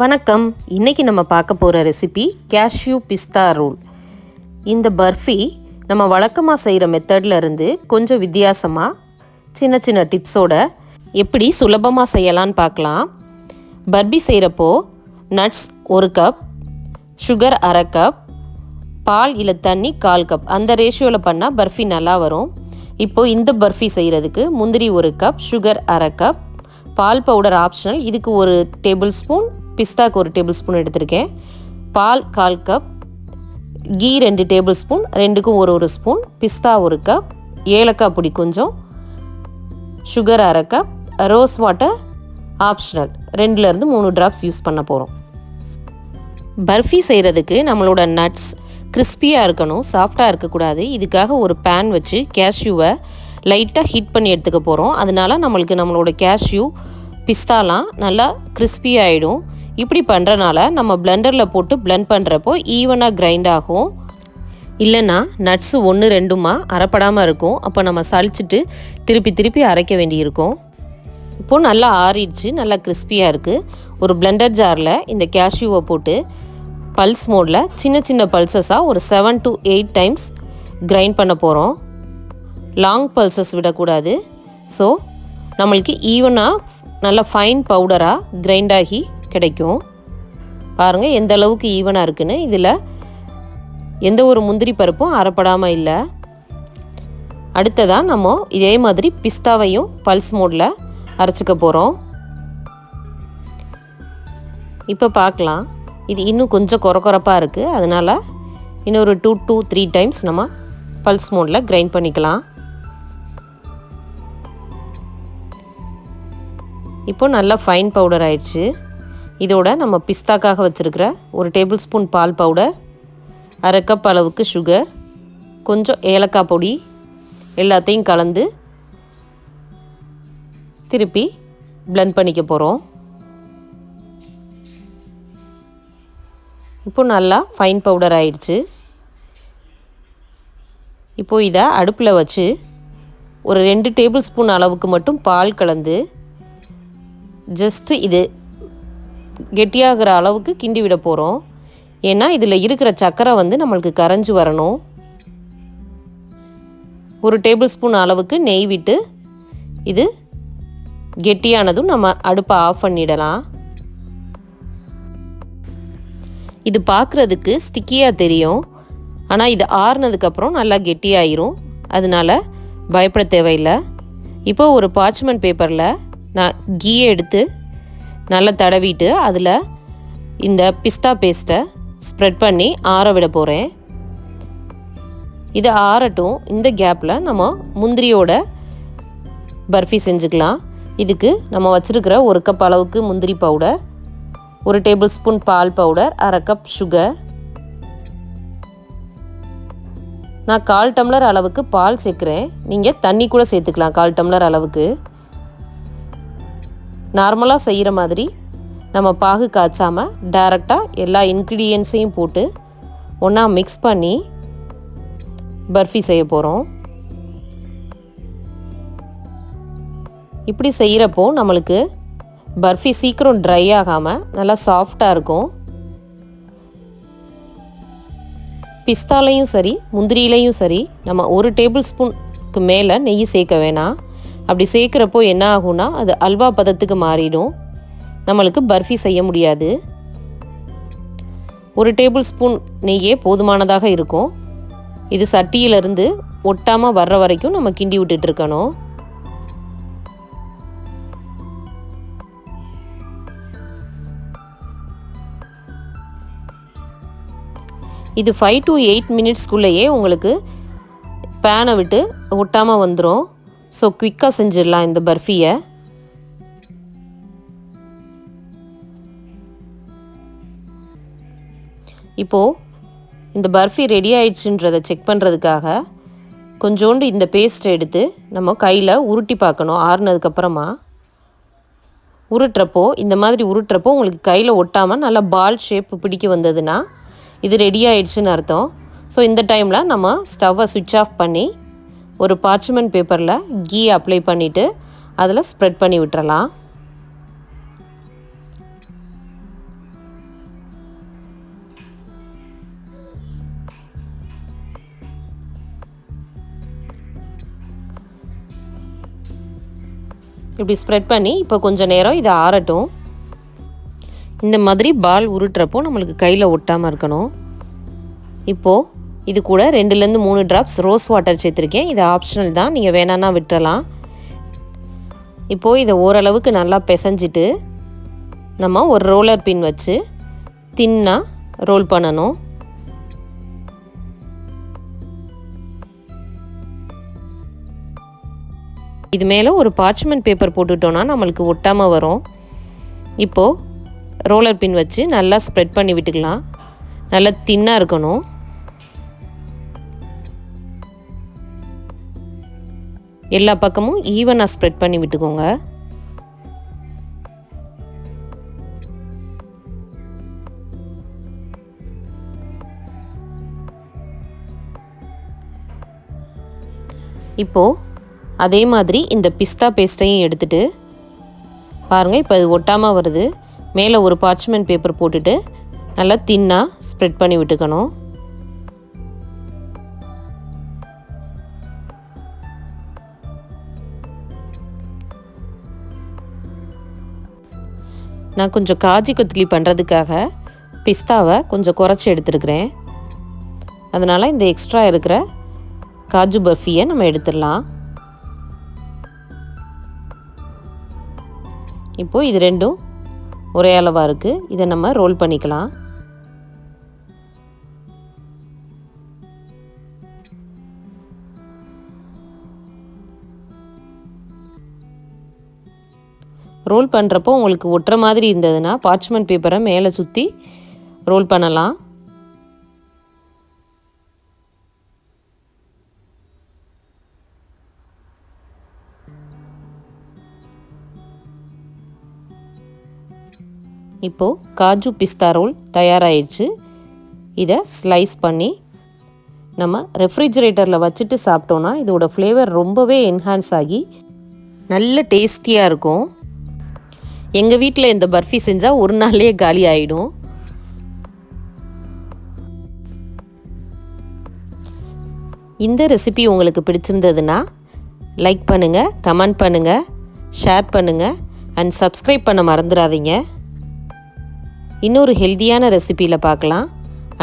வணக்கம். இன்றைக்கி நம்ம பார்க்க போகிற ரெசிபி கேஷ்யூ பிஸ்தா ரோல் இந்த பர்ஃபி நம்ம வழக்கமாக செய்கிற மெத்தடில் இருந்து கொஞ்சம் வித்தியாசமாக சின்ன சின்ன டிப்ஸோட எப்படி சுலபமாக செய்யலான்னு பார்க்கலாம். பர்பி செய்கிறப்போ நட்ஸ் ஒரு கப் சுகர் அரை கப் பால் இல்லை தண்ணி கால் கப் அந்த ரேஷியோவில் பண்ணால் பர்ஃபி நல்லா வரும். இப்போது இந்த பர்ஃபி செய்கிறதுக்கு முந்திரி ஒரு கப் சுகர் அரை கப் பால் பவுடர் ஆப்ஷனல் இதுக்கு ஒரு டேபிள் ஸ்பூன் பிஸ்தாக்கு ஒரு டேபிள் ஸ்பூன் எடுத்திருக்கேன். பால் கால் கப் கீ ரெண்டு டேபிள் ஸ்பூன் ரெண்டுக்கும் ஒரு ஒரு ஸ்பூன் பிஸ்தா ஒரு கப் ஏலக்காய் பொடி கொஞ்சம் சுகர் அரை கப் ரோஸ் வாட்டர் ஆப்ஷனல். ரெண்டுலேருந்து மூணு ட்ராப்ஸ் யூஸ் பண்ண போகிறோம் பர்ஃபி செய்கிறதுக்கு நம்மளோட நட்ஸ் கிறிஸ்பியாக இருக்கணும் சாஃப்டாக இருக்கக்கூடாது. இதுக்காக ஒரு பேன் வச்சு கேஷ்யூவை லைட்டாக ஹீட் பண்ணி எடுத்துக்க போகிறோம் அதனால நம்மளுக்கு நம்மளோட கேஷ்யூ பிஸ்தாலாம் நல்லா கிறிஸ்பி ஆகிடும் இப்படி பண்ணுறனால நம்ம பிளெண்டரில் போட்டு பிளெண்ட் பண்ணுறப்போ ஈவனாக கிரைண்ட் ஆகும். இல்லைன்னா நட்ஸு ஒன்று ரெண்டுமா அரைப்படாமல் இருக்கும். அப்போ நம்ம சளிச்சிட்டு திருப்பி திருப்பி அரைக்க வேண்டியிருக்கும். இப்போது நல்லா ஆறிடுச்சு நல்லா கிறிஸ்பியாக இருக்குது ஒரு பிளெண்டர் ஜாரில் இந்த கேஷ்யூவை போட்டு பல்ஸ் மோடில் சின்ன சின்ன பல்சஸாக ஒரு seven to eight times grind பண்ண போகிறோம் லாங் பல்சஸ் விடக்கூடாது. ஸோ நம்மளுக்கு ஈவனாக நல்ல ஃபைன் பவுடராக கிரைண்ட் ஆகி கிடைக்கும். பாருங்கள் எந்த அளவுக்கு ஈவனாக இருக்குன்னு. இதில் எந்த ஒரு முந்திரி பருப்பும் அறப்படாமல் இல்லை. அடுத்ததாக நம்ம இதே மாதிரி பிஸ்தாவையும் பல்ஸ் மோடில் அரைச்சிக்க போகிறோம் இப்போ பார்க்கலாம் இது இன்னும் கொஞ்சம் குறக்குறப்பாக இருக்குது அதனால் இன்னொரு டூ டூ த்ரீ டைம்ஸ் நம்ம பல்ஸ் மோடில் கிரைண்ட் பண்ணிக்கலாம். இப்போ நல்லா ஃபைன் பவுடர் ஆயிடுச்சு. இதோட நம்ம பிஸ்தாக்காக வச்சுருக்கிற ஒரு டேபிள் ஸ்பூன் பால் பவுடர் அரை கப் அளவுக்கு சுகர் கொஞ்சம் ஏலக்காய் பொடி எல்லாத்தையும் கலந்து திருப்பி பிளெண்ட் பண்ணிக்க போகிறோம் இப்போ நல்லா ஃபைன் பவுடர் ஆயிடுச்சு. இப்போது இதை அடுப்பில் வச்சு ஒரு ரெண்டு டேபிள் ஸ்பூன் அளவுக்கு மட்டும் பால் கலந்து ஜஸ்ட்டு இது கெட்டியாகிற அளவுக்கு கிண்டி விட போகிறோம் ஏன்னா இதில் இருக்கிற சர்க்கரை வந்து நம்மளுக்கு கரைஞ்சி வரணும். ஒரு டேபிள் ஸ்பூன் அளவுக்கு நெய் விட்டு இது கெட்டியானதும் நம்ம அடுப்பை ஆஃப் பண்ணிடலாம். இது பார்க்குறதுக்கு ஸ்டிக்கியாக தெரியும். ஆனால் இது ஆறுனதுக்கப்புறம் நல்லா கெட்டியாயிரும். அதனால் பயப்பட தேவையில்லை. இப்போ ஒரு பார்ச்மெண்ட் பேப்பரில் நான் கீயை எடுத்து நல்லா தடவிட்டு அதில் இந்த பிஸ்தா பேஸ்ட்டை ஸ்ப்ரெட் பண்ணி ஆற விட போகிறேன் இது ஆறட்டும். இந்த கேப்பில் நம்ம முந்திரியோட பர்ஃபி செஞ்சுக்கலாம். இதுக்கு நம்ம வச்சுருக்கிற ஒரு கப் அளவுக்கு முந்திரி பவுடர் ஒரு டேபிள் ஸ்பூன் பால் பவுடர் அரை கப் சுகர் நான் கால் டம்ளர் அளவுக்கு பால் சேர்க்குறேன். நீங்கள் தண்ணி கூட சேர்த்துக்கலாம் கால் டம்ளர் அளவுக்கு. நார்மலாக செய்கிற மாதிரி நம்ம பாகு காய்ச்சாமல் டைரெக்டாக எல்லா இன்க்ரீடியன்ஸையும் போட்டு ஒன்றா மிக்ஸ் பண்ணி பர்ஃபி செய்ய போகிறோம் இப்படி செய்கிறப்போ நம்மளுக்கு பர்ஃபி சீக்கிரம் ட்ரை ஆகாமல் நல்லா சாஃப்டாக இருக்கும். பிஸ்தாலையும் சரி முந்திரியிலையும் சரி நம்ம ஒரு டேபிள் ஸ்பூனுக்கு மேலே நெய் சேர்க்க வேணாம். அப்படி சேர்க்குறப்போ என்ன ஆகும்னா அது அல்வா பதத்துக்கு மாறிடும். நம்மளுக்கு பர்ஃபி செய்ய முடியாது. ஒரு டேபிள் ஸ்பூன் நெய்யே போதுமானதாக இருக்கும். இது சட்டியிலிருந்து ஒட்டாமல் வர்ற வரைக்கும் நம்ம கிண்டி விட்டுட்டு இருக்கணும். இது ஃபைவ் டு எயிட் மினிட்ஸ்க்குள்ளேயே உங்களுக்கு பேனை விட்டு ஒட்டாமல் வந்துடும் ஸோ குவிக்காக செஞ்சிடலாம் இந்த பர்ஃபியை. இப்போது இந்த பர்ஃபி ரெடி ஆயிடுச்சுன்றதை செக் பண்ணுறதுக்காக கொஞ்சோண்டு இந்த பேஸ்ட்டை எடுத்து நம்ம கையில் உருட்டி பார்க்கணும் ஆறுனதுக்கப்புறமா உருட்டுறப்போ இந்த மாதிரி உருட்டுறப்போ உங்களுக்கு கையில் ஒட்டாமல் நல்லா பால் ஷேப் பிடிக்க வந்ததுன்னா இது ரெடி ஆயிடுச்சுன்னு அர்த்தம். ஸோ இந்த டைமில் நம்ம ஸ்டவ்வை சுவிட்ச் ஆஃப் பண்ணி ஒரு பார்ச்மெண்ட் பேப்பரில் கீ அப்ளை பண்ணிவிட்டு அதில் ஸ்ப்ரெட் பண்ணி விட்டுறலாம். இப்படி ஸ்ப்ரெட் பண்ணி இப்போ கொஞ்சம் நேரம் இதை ஆறட்டும். இந்த மாதிரி பால் உருட்டுறப்போ நம்மளுக்கு கையில் ஒட்டாமல் இருக்கணும். இப்போது இது கூட ரெண்டுலேருந்து மூணு ட்ராப்ஸ் ரோஸ் வாட்டர் சேர்த்துருக்கேன். இது ஆப்ஷனல் தான். நீங்கள் வேணான்னா விட்டுறலாம். இப்போது இதை ஓரளவுக்கு நல்லா பிசைஞ்சிட்டு நம்ம ஒரு ரோலர் பின் வச்சு தின்னாக ரோல் பண்ணணும். இது மேலே ஒரு பார்ச்மெண்ட் பேப்பர் போட்டுட்டோன்னா நம்மளுக்கு ஒட்டாமல் வரும். இப்போது ரோலர் பின் வச்சு நல்லா ஸ்ப்ரெட் பண்ணி விட்டுக்கலாம். நல்லா தின்னாக இருக்கணும். எல்லா பக்கமும் ஈவனாக ஸ்ப்ரெட் பண்ணி விட்டுக்கோங்க. இப்போது அதே மாதிரி இந்த பிஸ்தா பேஸ்ட்டையும் எடுத்துட்டு பாருங்கள் இப்போ இது ஒட்டாமல் வருது. மேலே ஒரு பார்ச்மெண்ட் பேப்பர் போட்டுட்டு நல்லா தின்னாக ஸ்ப்ரெட் பண்ணி விட்டுக்கணும். நான் கொஞ்சம் காஜி கொத்தலி பண்ணுறதுக்காக பிஸ்தாவை கொஞ்சம் குறைச்சி எடுத்துருக்கிறேன். அதனால் இந்த எக்ஸ்ட்ரா இருக்கிற காஜு பர்ஃபியை நம்ம எடுத்துடலாம். இப்போது இது ரெண்டும் ஒரே அளவாக இருக்குது இதை நம்ம ரோல் பண்ணிக்கலாம். ரோல் பண்ணுறப்போ உங்களுக்கு ஒட்டுற மாதிரி இருந்ததுன்னா பார்ச்மெண்ட் பேப்பரை மேலே சுற்றி ரோல் பண்ணலாம். இப்போது காஜு பிஸ்தா ரோல் தயாராகிடுச்சு இதை ஸ்லைஸ் பண்ணி நம்ம ரெஃப்ரிஜரேட்டரில் வச்சுட்டு சாப்பிட்டோன்னா இதோட ஃப்ளேவர் ரொம்பவே என்ஹான்ஸ் ஆகி நல்ல டேஸ்டியாக இருக்கும். எங்கள் வீட்டில் இந்த பர்ஃபி செஞ்சால் ஒரு நாள்லேயே காலி ஆகிடும் இந்த ரெசிபி உங்களுக்கு பிடிச்சிருந்ததுன்னா லைக் பண்ணுங்கள் கமெண்ட் பண்ணுங்கள் ஷேர் பண்ணுங்கள் அண்ட் சப்ஸ்கிரைப் பண்ண மறந்துடாதீங்க. இன்னொரு ஹெல்த்தியான ரெசிபியில் பார்க்கலாம்.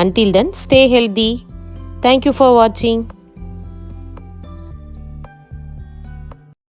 Until then stay healthy thank you for வாட்சிங்